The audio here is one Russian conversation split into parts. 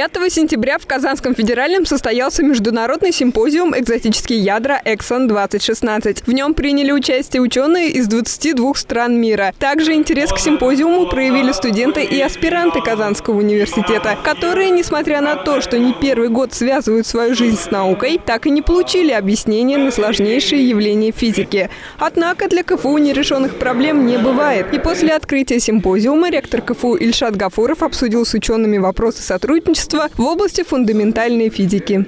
5 сентября в Казанском федеральном состоялся международный симпозиум «Экзотические ядра Эксон-2016». В нем приняли участие ученые из 22 стран мира. Также интерес к симпозиуму проявили студенты и аспиранты Казанского университета, которые, несмотря на то, что не первый год связывают свою жизнь с наукой, так и не получили объяснения на сложнейшие явления физики. Однако для КФУ нерешенных проблем не бывает. И после открытия симпозиума ректор КФУ Ильшат Гафуров обсудил с учеными вопросы сотрудничества сотрудничества в области фундаментальной физики.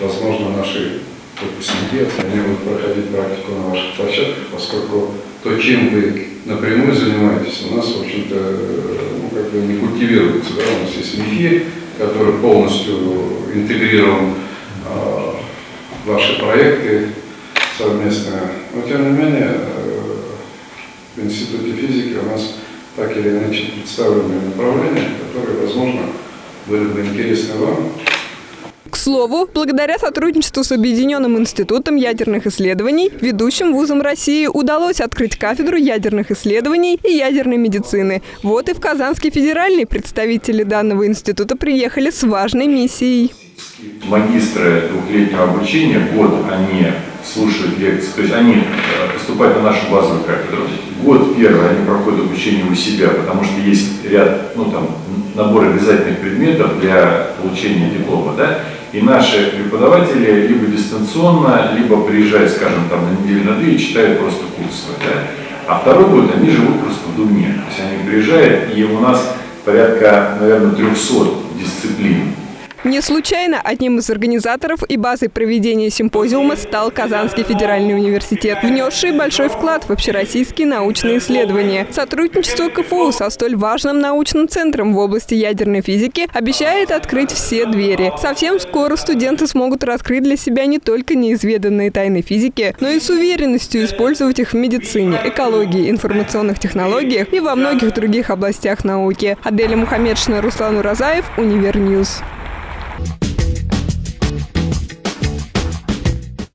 Возможно, наши выпускники они будут проходить практику на ваших площадках, поскольку то, чем вы напрямую занимаетесь, у нас, в общем-то, ну, как бы не культивируется. Да? У нас есть МИФИ, который полностью интегрирован э, в ваши проекты совместные. Но, тем не менее, э, в Институте физики у нас так или иначе представлены направления, которые, возможно, были бы интересны вам. К слову, благодаря сотрудничеству с Объединенным институтом ядерных исследований, ведущим вузом России удалось открыть кафедру ядерных исследований и ядерной медицины. Вот и в Казанский федеральный представители данного института приехали с важной миссией. Магистры двухлетнего обучения, год они слушают лекции, то есть они э, поступают на нашу базовую кафедру. Год первый они проходят обучение у себя, потому что есть ряд, ну там, набор обязательных предметов для получения диплома, да, и наши преподаватели либо дистанционно, либо приезжают, скажем, там на неделю на две и читают просто курсы, да, а второй год они живут просто в Думе, то есть они приезжают, и у нас порядка, наверное, 300 дисциплин, не случайно одним из организаторов и базой проведения симпозиума стал Казанский федеральный университет, внесший большой вклад в общероссийские научные исследования. Сотрудничество КФУ со столь важным научным центром в области ядерной физики обещает открыть все двери. Совсем скоро студенты смогут раскрыть для себя не только неизведанные тайны физики, но и с уверенностью использовать их в медицине, экологии, информационных технологиях и во многих других областях науки. Аделя Мухаммедшина, Руслан Уразаев, Univer News. back.